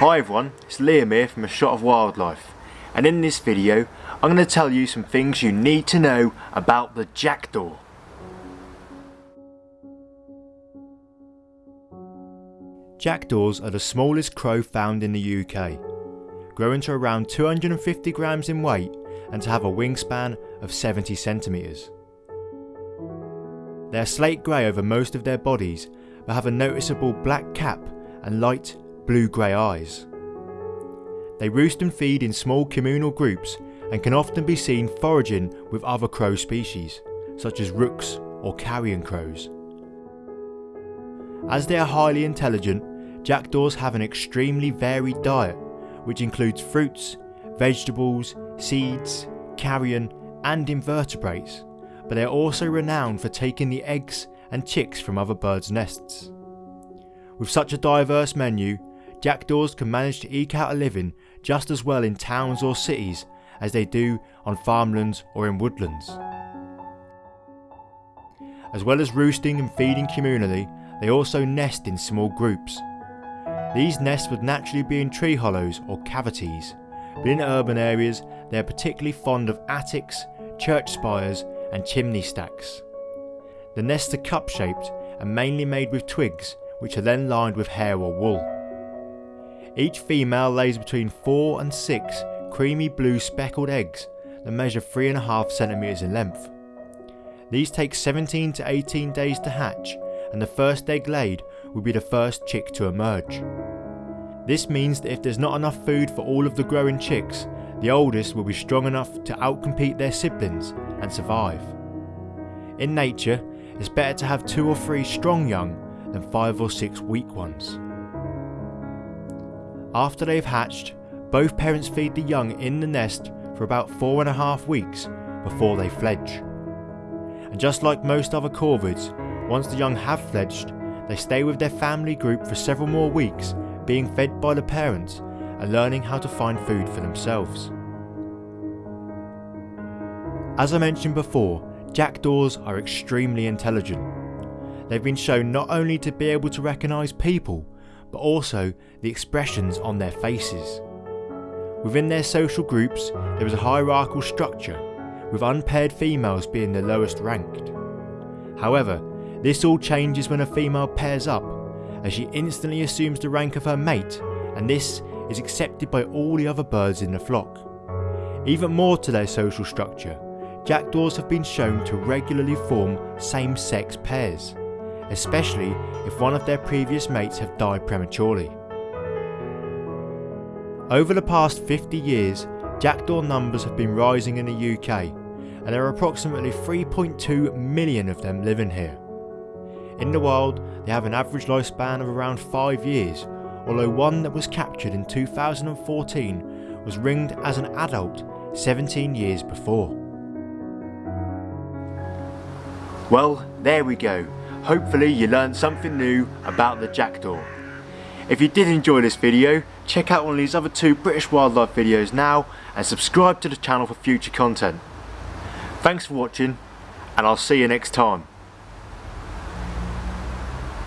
Hi everyone, it's Liam here from A Shot of Wildlife and in this video I'm going to tell you some things you need to know about the jackdaw. Jackdaws are the smallest crow found in the UK, growing to around 250 grams in weight and to have a wingspan of 70 centimetres. They are slate grey over most of their bodies but have a noticeable black cap and light blue-grey eyes. They roost and feed in small communal groups and can often be seen foraging with other crow species, such as rooks or carrion crows. As they are highly intelligent, jackdaws have an extremely varied diet, which includes fruits, vegetables, seeds, carrion and invertebrates, but they are also renowned for taking the eggs and chicks from other birds' nests. With such a diverse menu, jackdaws can manage to eke out a living just as well in towns or cities as they do on farmlands or in woodlands. As well as roosting and feeding communally, they also nest in small groups. These nests would naturally be in tree hollows or cavities, but in urban areas they are particularly fond of attics, church spires and chimney stacks. The nests are cup shaped and mainly made with twigs which are then lined with hair or wool. Each female lays between 4 and 6 creamy blue speckled eggs that measure 3.5 centimeters in length. These take 17 to 18 days to hatch and the first egg laid will be the first chick to emerge. This means that if there's not enough food for all of the growing chicks, the oldest will be strong enough to outcompete their siblings and survive. In nature, it's better to have two or three strong young than five or six weak ones. After they've hatched, both parents feed the young in the nest for about four and a half weeks before they fledge. And just like most other corvids, once the young have fledged, they stay with their family group for several more weeks, being fed by the parents and learning how to find food for themselves. As I mentioned before, jackdaws are extremely intelligent. They've been shown not only to be able to recognise people, but also the expressions on their faces. Within their social groups, there is a hierarchical structure, with unpaired females being the lowest ranked. However, this all changes when a female pairs up, as she instantly assumes the rank of her mate, and this is accepted by all the other birds in the flock. Even more to their social structure, jackdaws have been shown to regularly form same-sex pairs especially if one of their previous mates have died prematurely. Over the past 50 years, jackdaw numbers have been rising in the UK and there are approximately 3.2 million of them living here. In the wild, they have an average lifespan of around 5 years, although one that was captured in 2014 was ringed as an adult 17 years before. Well, there we go. Hopefully you learned something new about the jackdaw. If you did enjoy this video, check out one of these other two British wildlife videos now and subscribe to the channel for future content. Thanks for watching and I'll see you next time.